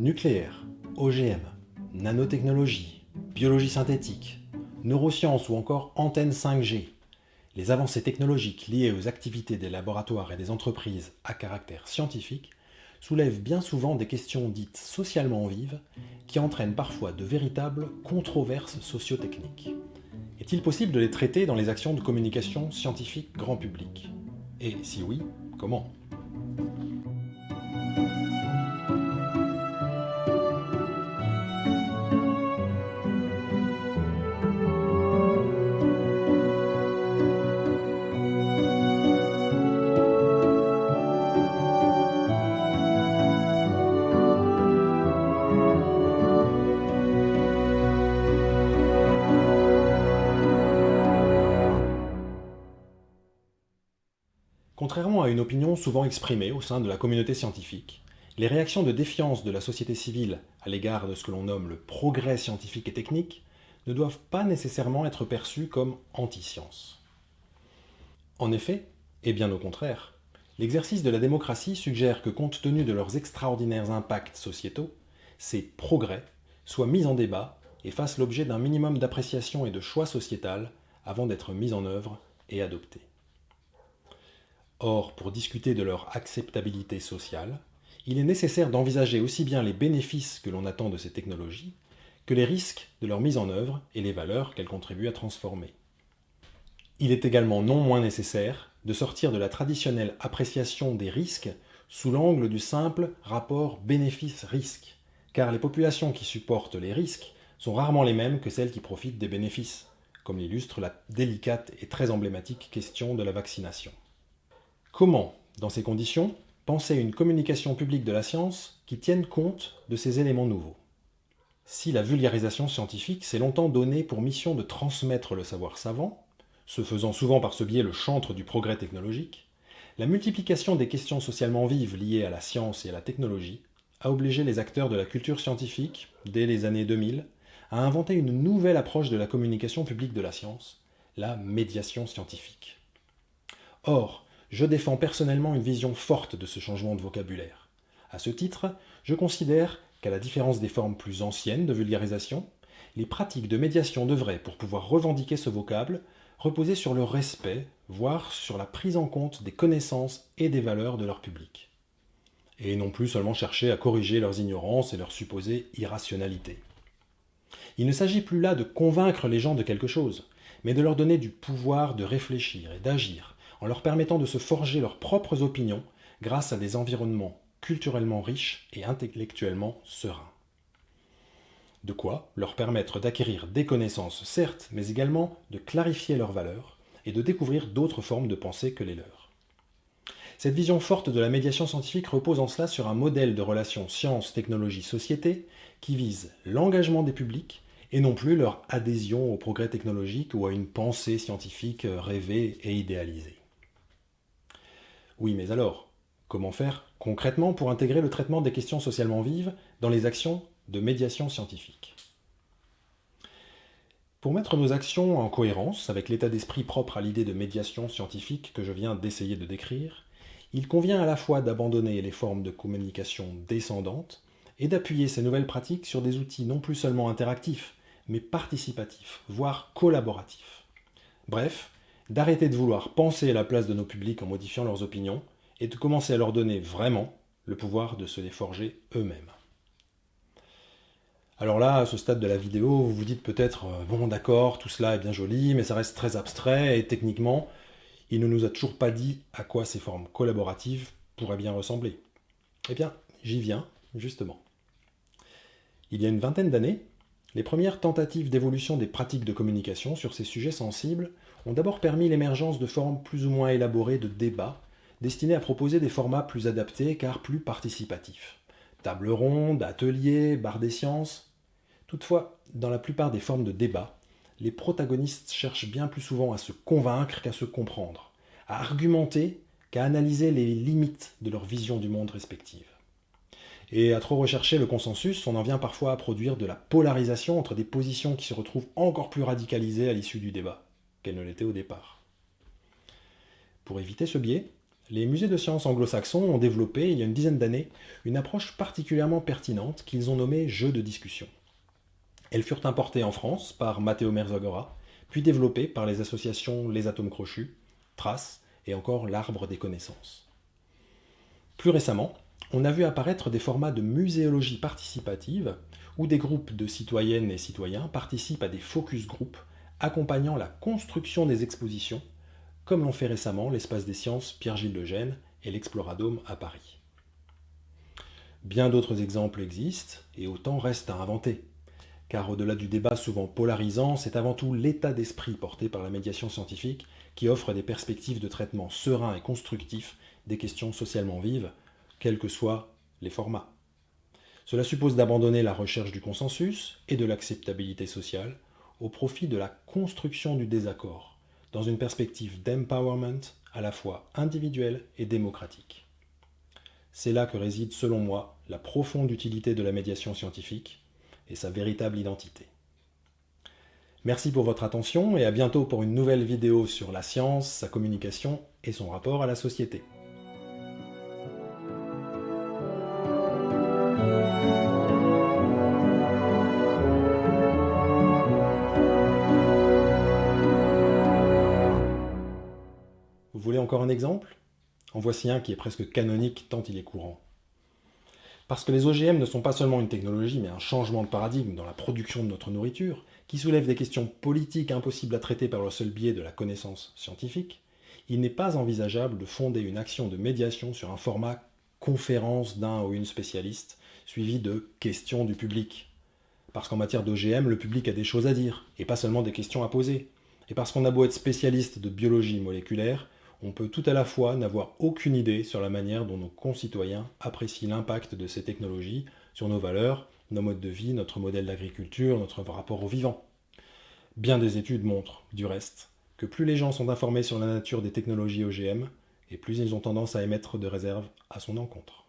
Nucléaire, OGM, nanotechnologie, biologie synthétique, neurosciences ou encore antennes 5G, les avancées technologiques liées aux activités des laboratoires et des entreprises à caractère scientifique soulèvent bien souvent des questions dites socialement vives qui entraînent parfois de véritables controverses sociotechniques. Est-il possible de les traiter dans les actions de communication scientifique grand public? Et si oui, comment? Contrairement à une opinion souvent exprimée au sein de la communauté scientifique, les réactions de défiance de la société civile à l'égard de ce que l'on nomme le progrès scientifique et technique ne doivent pas nécessairement être perçues comme anti-science. En effet, et bien au contraire, l'exercice de la démocratie suggère que compte tenu de leurs extraordinaires impacts sociétaux, ces progrès soient mis en débat et fassent l'objet d'un minimum d'appréciation et de choix sociétal avant d'être mis en œuvre et adoptés. Or, pour discuter de leur acceptabilité sociale, il est nécessaire d'envisager aussi bien les bénéfices que l'on attend de ces technologies que les risques de leur mise en œuvre et les valeurs qu'elles contribuent à transformer. Il est également non moins nécessaire de sortir de la traditionnelle appréciation des risques sous l'angle du simple rapport bénéfice-risque, car les populations qui supportent les risques sont rarement les mêmes que celles qui profitent des bénéfices, comme l'illustre la délicate et très emblématique question de la vaccination. Comment, dans ces conditions, penser une communication publique de la science qui tienne compte de ces éléments nouveaux? Si la vulgarisation scientifique s'est longtemps donnée pour mission de transmettre le savoir savant, se faisant souvent par ce biais le chantre du progrès technologique, la multiplication des questions socialement vives liées à la science et à la technologie a obligé les acteurs de la culture scientifique, dès les années 2000, à inventer une nouvelle approche de la communication publique de la science, la médiation scientifique. Or, je défends personnellement une vision forte de ce changement de vocabulaire. À ce titre, je considère qu'à la différence des formes plus anciennes de vulgarisation, les pratiques de médiation devraient, pour pouvoir revendiquer ce vocable, reposer sur le respect, voire sur la prise en compte des connaissances et des valeurs de leur public. Et non plus seulement chercher à corriger leurs ignorances et leurs supposées irrationalités. Il ne s'agit plus là de convaincre les gens de quelque chose, mais de leur donner du pouvoir de réfléchir et d'agir, en leur permettant de se forger leurs propres opinions grâce à des environnements culturellement riches et intellectuellement sereins. De quoi leur permettre d'acquérir des connaissances, certes, mais également de clarifier leurs valeurs et de découvrir d'autres formes de pensée que les leurs. Cette vision forte de la médiation scientifique repose en cela sur un modèle de relation science, technologie, société qui vise l'engagement des publics et non plus leur adhésion au progrès technologique ou à une pensée scientifique rêvée et idéalisée. Oui, mais alors, comment faire concrètement pour intégrer le traitement des questions socialement vives dans les actions de médiation scientifique? Pour mettre nos actions en cohérence avec l'état d'esprit propre à l'idée de médiation scientifique que je viens d'essayer de décrire, il convient à la fois d'abandonner les formes de communication descendantes et d'appuyer ces nouvelles pratiques sur des outils non plus seulement interactifs, mais participatifs, voire collaboratifs. Bref, d'arrêter de vouloir penser à la place de nos publics en modifiant leurs opinions, et de commencer à leur donner vraiment le pouvoir de se les forger eux-mêmes. Alors là, à ce stade de la vidéo, vous vous dites peut-être, euh, bon d'accord, tout cela est bien joli, mais ça reste très abstrait, et techniquement, il ne nous a toujours pas dit à quoi ces formes collaboratives pourraient bien ressembler. Eh bien, j'y viens, justement. Il y a une vingtaine d'années, les premières tentatives d'évolution des pratiques de communication sur ces sujets sensibles ont d'abord permis l'émergence de formes plus ou moins élaborées de débats destinées à proposer des formats plus adaptés car plus participatifs. Table ronde, ateliers, bar des sciences. Toutefois, dans la plupart des formes de débat, les protagonistes cherchent bien plus souvent à se convaincre qu'à se comprendre, à argumenter qu'à analyser les limites de leur vision du monde respective. Et à trop rechercher le consensus, on en vient parfois à produire de la polarisation entre des positions qui se retrouvent encore plus radicalisées à l'issue du débat qu'elles ne l'étaient au départ. Pour éviter ce biais, les musées de sciences anglo-saxons ont développé, il y a une dizaine d'années, une approche particulièrement pertinente qu'ils ont nommée jeu de discussion. Elles furent importées en France par Matteo Merzagora, puis développées par les associations Les Atomes Crochus, Trace et encore l'Arbre des Connaissances. Plus récemment, on a vu apparaître des formats de muséologie participative où des groupes de citoyennes et citoyens participent à des focus group accompagnant la construction des expositions, comme l'ont fait récemment l'Espace des sciences Pierre-Gilles de Gênes et l'Exploradome à Paris. Bien d'autres exemples existent et autant reste à inventer, car au-delà du débat souvent polarisant, c'est avant tout l'état d'esprit porté par la médiation scientifique qui offre des perspectives de traitement serein et constructif des questions socialement vives, quels que soient les formats. Cela suppose d'abandonner la recherche du consensus et de l'acceptabilité sociale au profit de la construction du désaccord, dans une perspective d'empowerment à la fois individuelle et démocratique. C'est là que réside, selon moi, la profonde utilité de la médiation scientifique et sa véritable identité. Merci pour votre attention et à bientôt pour une nouvelle vidéo sur la science, sa communication et son rapport à la société. Vous voulez encore un exemple? En voici un qui est presque canonique tant il est courant. Parce que les OGM ne sont pas seulement une technologie, mais un changement de paradigme dans la production de notre nourriture, qui soulève des questions politiques impossibles à traiter par le seul biais de la connaissance scientifique, il n'est pas envisageable de fonder une action de médiation sur un format conférence d'un ou une spécialiste, suivi de questions du public. Parce qu'en matière d'OGM, le public a des choses à dire, et pas seulement des questions à poser. Et parce qu'on a beau être spécialiste de biologie moléculaire, on peut tout à la fois n'avoir aucune idée sur la manière dont nos concitoyens apprécient l'impact de ces technologies sur nos valeurs, nos modes de vie, notre modèle d'agriculture, notre rapport au vivant. Bien des études montrent, du reste, que plus les gens sont informés sur la nature des technologies OGM, et plus ils ont tendance à émettre de réserves à son encontre.